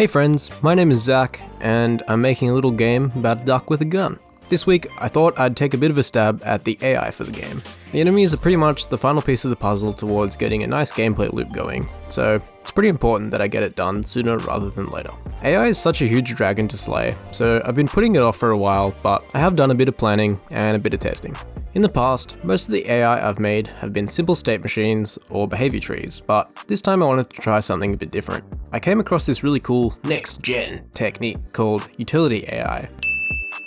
Hey friends, my name is Zach, and I'm making a little game about a duck with a gun. This week, I thought I'd take a bit of a stab at the AI for the game. The enemies are pretty much the final piece of the puzzle towards getting a nice gameplay loop going, so it's pretty important that I get it done sooner rather than later. AI is such a huge dragon to slay, so I've been putting it off for a while, but I have done a bit of planning and a bit of testing. In the past, most of the AI I've made have been simple state machines or behavior trees, but this time I wanted to try something a bit different. I came across this really cool next-gen technique called utility AI,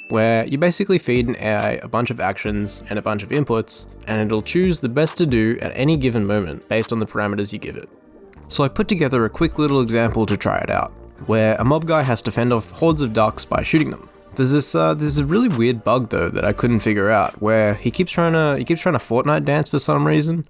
where you basically feed an AI a bunch of actions and a bunch of inputs, and it'll choose the best to do at any given moment based on the parameters you give it. So I put together a quick little example to try it out, where a mob guy has to fend off hordes of ducks by shooting them. There's this uh, there's a really weird bug though that I couldn't figure out where he keeps trying to he keeps trying to Fortnite dance for some reason.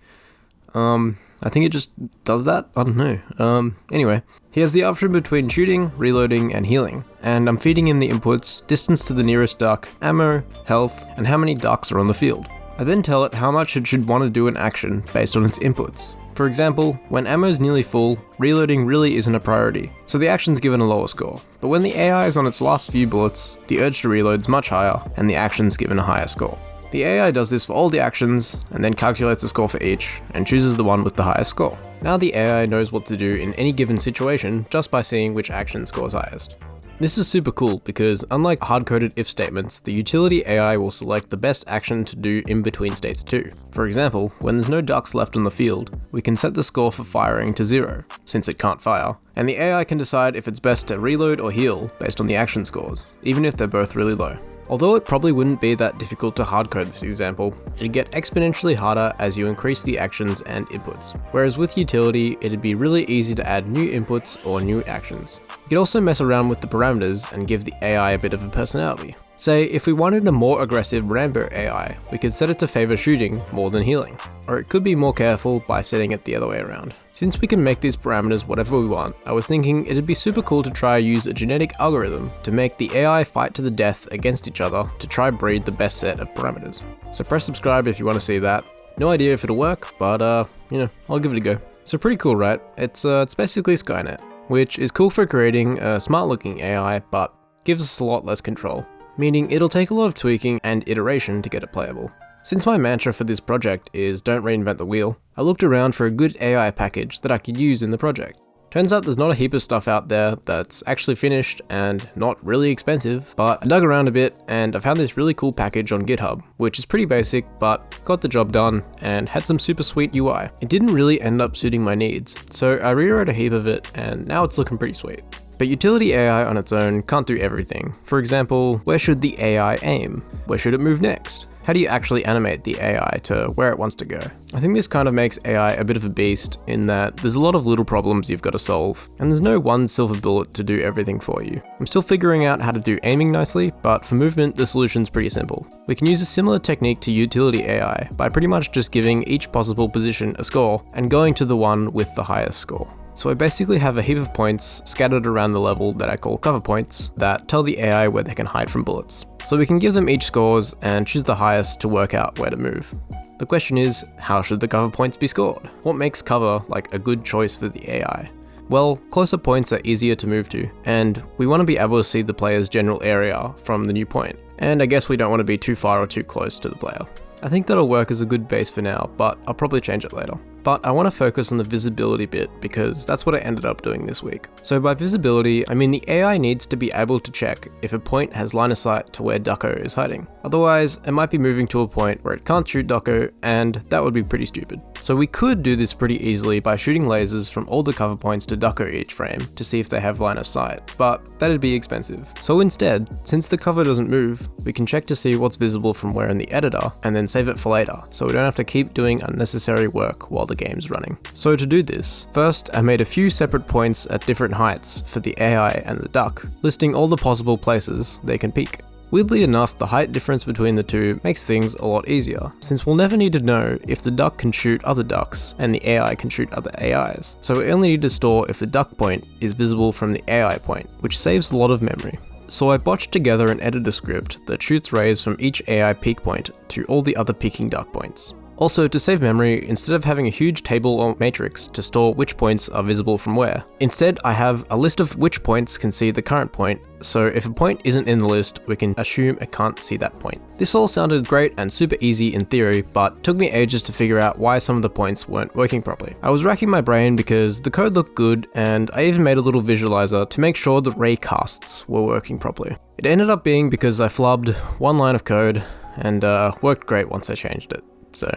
Um, I think it just does that. I don't know. Um, anyway, he has the option between shooting, reloading, and healing, and I'm feeding him the inputs, distance to the nearest duck, ammo, health, and how many ducks are on the field. I then tell it how much it should want to do an action based on its inputs. For example, when ammo's nearly full, reloading really isn't a priority, so the action's given a lower score. But when the AI is on its last few bullets, the urge to reload's much higher, and the action's given a higher score. The AI does this for all the actions, and then calculates a score for each, and chooses the one with the highest score. Now the AI knows what to do in any given situation just by seeing which action scores highest. This is super cool because unlike hard-coded if statements, the utility AI will select the best action to do in between states too. For example, when there's no ducks left on the field, we can set the score for firing to zero, since it can't fire, and the AI can decide if it's best to reload or heal based on the action scores, even if they're both really low. Although it probably wouldn't be that difficult to hardcode this example, it'd get exponentially harder as you increase the actions and inputs. Whereas with utility, it'd be really easy to add new inputs or new actions. You could also mess around with the parameters and give the AI a bit of a personality. Say, if we wanted a more aggressive Rambo AI, we could set it to favor shooting more than healing. Or it could be more careful by setting it the other way around. Since we can make these parameters whatever we want, I was thinking it'd be super cool to try use a genetic algorithm to make the AI fight to the death against each other to try breed the best set of parameters. So press subscribe if you want to see that. No idea if it'll work, but uh, you know, I'll give it a go. So pretty cool, right? It's uh, it's basically Skynet, which is cool for creating a smart looking AI, but gives us a lot less control meaning it'll take a lot of tweaking and iteration to get it playable. Since my mantra for this project is don't reinvent the wheel, I looked around for a good AI package that I could use in the project. Turns out there's not a heap of stuff out there that's actually finished and not really expensive, but I dug around a bit and I found this really cool package on GitHub, which is pretty basic, but got the job done and had some super sweet UI. It didn't really end up suiting my needs, so I rewrote a heap of it and now it's looking pretty sweet. But utility AI on its own can't do everything. For example, where should the AI aim? Where should it move next? How do you actually animate the AI to where it wants to go? I think this kind of makes AI a bit of a beast in that there's a lot of little problems you've got to solve, and there's no one silver bullet to do everything for you. I'm still figuring out how to do aiming nicely, but for movement the solution's pretty simple. We can use a similar technique to utility AI by pretty much just giving each possible position a score and going to the one with the highest score. So I basically have a heap of points scattered around the level that I call cover points that tell the AI where they can hide from bullets. So we can give them each scores and choose the highest to work out where to move. The question is, how should the cover points be scored? What makes cover like a good choice for the AI? Well, closer points are easier to move to, and we want to be able to see the player's general area from the new point. And I guess we don't want to be too far or too close to the player. I think that'll work as a good base for now, but I'll probably change it later. But I want to focus on the visibility bit because that's what I ended up doing this week. So by visibility, I mean the AI needs to be able to check if a point has line of sight to where Ducko is hiding. Otherwise, it might be moving to a point where it can't shoot Ducko, and that would be pretty stupid. So we could do this pretty easily by shooting lasers from all the cover points to Ducko each frame to see if they have line of sight, but that'd be expensive. So instead, since the cover doesn't move, we can check to see what's visible from where in the editor, and then save it for later, so we don't have to keep doing unnecessary work while the the game's running. So to do this, first I made a few separate points at different heights for the AI and the duck, listing all the possible places they can peek. Weirdly enough, the height difference between the two makes things a lot easier, since we'll never need to know if the duck can shoot other ducks and the AI can shoot other AIs. So we only need to store if the duck point is visible from the AI point, which saves a lot of memory. So I botched together an editor script that shoots rays from each AI peek point to all the other peeking duck points. Also, to save memory, instead of having a huge table or matrix to store which points are visible from where, instead I have a list of which points can see the current point, so if a point isn't in the list, we can assume it can't see that point. This all sounded great and super easy in theory, but took me ages to figure out why some of the points weren't working properly. I was racking my brain because the code looked good, and I even made a little visualizer to make sure the raycasts were working properly. It ended up being because I flubbed one line of code, and uh, worked great once I changed it. So,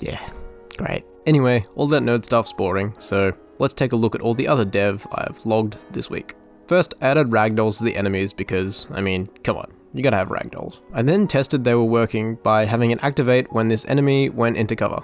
yeah, great. Anyway, all that nerd stuff's boring, so let's take a look at all the other dev I've logged this week. First, I added ragdolls to the enemies because, I mean, come on, you gotta have ragdolls. I then tested they were working by having it activate when this enemy went into cover.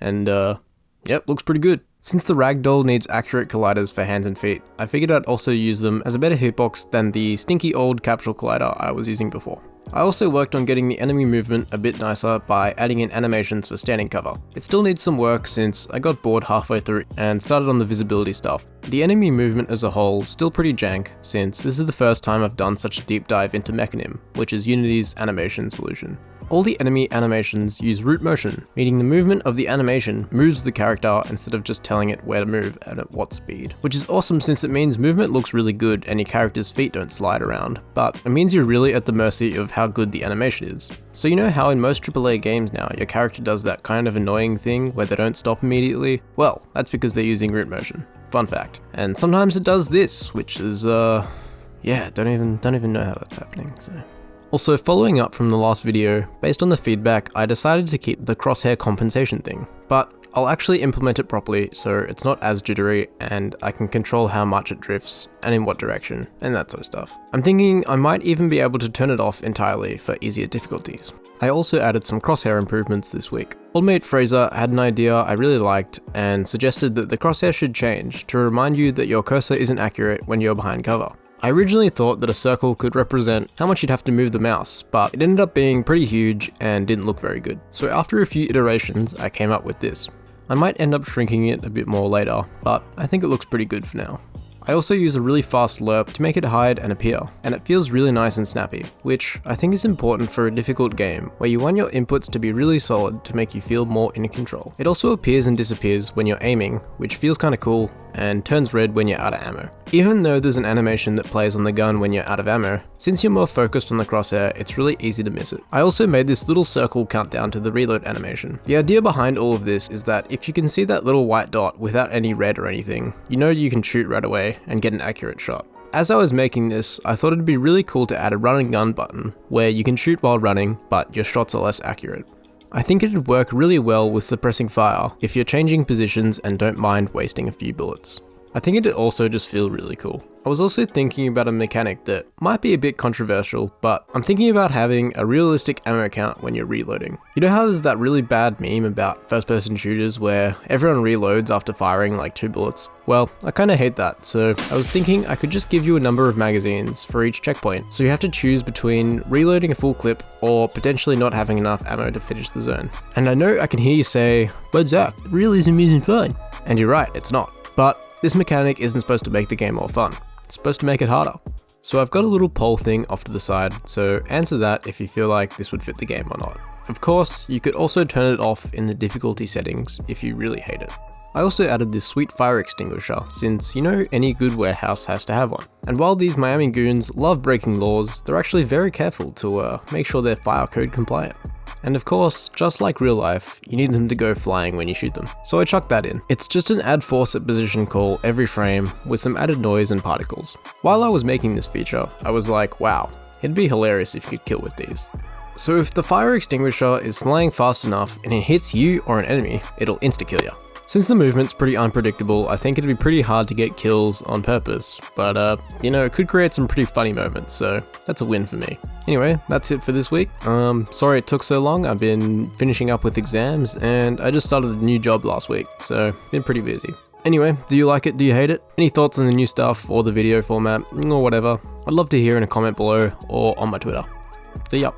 And, uh, yep, looks pretty good. Since the ragdoll needs accurate colliders for hands and feet, I figured I'd also use them as a better hitbox than the stinky old capsule collider I was using before. I also worked on getting the enemy movement a bit nicer by adding in animations for standing cover. It still needs some work since I got bored halfway through and started on the visibility stuff. The enemy movement as a whole still pretty jank since this is the first time I've done such a deep dive into Mecanim, which is Unity's animation solution. All the enemy animations use root motion, meaning the movement of the animation moves the character instead of just telling it where to move and at what speed. Which is awesome since it means movement looks really good and your character's feet don't slide around, but it means you're really at the mercy of how good the animation is. So you know how in most AAA games now, your character does that kind of annoying thing where they don't stop immediately? Well, that's because they're using root motion. Fun fact. And sometimes it does this, which is, uh, yeah, don't even, don't even know how that's happening, so. Also, following up from the last video, based on the feedback, I decided to keep the crosshair compensation thing, but I'll actually implement it properly so it's not as jittery and I can control how much it drifts and in what direction and that sort of stuff. I'm thinking I might even be able to turn it off entirely for easier difficulties. I also added some crosshair improvements this week. Oldmate Fraser had an idea I really liked and suggested that the crosshair should change to remind you that your cursor isn't accurate when you're behind cover. I originally thought that a circle could represent how much you'd have to move the mouse, but it ended up being pretty huge and didn't look very good. So after a few iterations, I came up with this. I might end up shrinking it a bit more later, but I think it looks pretty good for now. I also use a really fast lerp to make it hide and appear, and it feels really nice and snappy, which I think is important for a difficult game where you want your inputs to be really solid to make you feel more in control. It also appears and disappears when you're aiming, which feels kinda cool, and turns red when you're out of ammo. Even though there's an animation that plays on the gun when you're out of ammo, since you're more focused on the crosshair, it's really easy to miss it. I also made this little circle countdown to the reload animation. The idea behind all of this is that if you can see that little white dot without any red or anything, you know you can shoot right away and get an accurate shot. As I was making this, I thought it'd be really cool to add a run and gun button, where you can shoot while running, but your shots are less accurate. I think it'd work really well with suppressing fire if you're changing positions and don't mind wasting a few bullets. I think it'd also just feel really cool. I was also thinking about a mechanic that might be a bit controversial, but I'm thinking about having a realistic ammo count when you're reloading. You know how there's that really bad meme about first person shooters where everyone reloads after firing like two bullets? Well, I kinda hate that, so I was thinking I could just give you a number of magazines for each checkpoint, so you have to choose between reloading a full clip or potentially not having enough ammo to finish the zone. And I know I can hear you say, but Zach, realism isn't fun. And you're right, it's not. But this mechanic isn't supposed to make the game more fun. It's supposed to make it harder. So I've got a little poll thing off to the side, so answer that if you feel like this would fit the game or not. Of course, you could also turn it off in the difficulty settings if you really hate it. I also added this sweet fire extinguisher, since you know any good warehouse has to have one. And while these Miami goons love breaking laws, they're actually very careful to uh, make sure they're fire code compliant. And of course, just like real life, you need them to go flying when you shoot them. So I chucked that in. It's just an add force at position call every frame with some added noise and particles. While I was making this feature, I was like, wow, it'd be hilarious if you could kill with these. So if the fire extinguisher is flying fast enough and it hits you or an enemy, it'll insta-kill you. Since the movement's pretty unpredictable, I think it'd be pretty hard to get kills on purpose, but uh, you know, it could create some pretty funny moments, so that's a win for me. Anyway, that's it for this week. Um, sorry it took so long, I've been finishing up with exams, and I just started a new job last week, so been pretty busy. Anyway, do you like it? Do you hate it? Any thoughts on the new stuff, or the video format, or whatever? I'd love to hear in a comment below, or on my Twitter. See ya!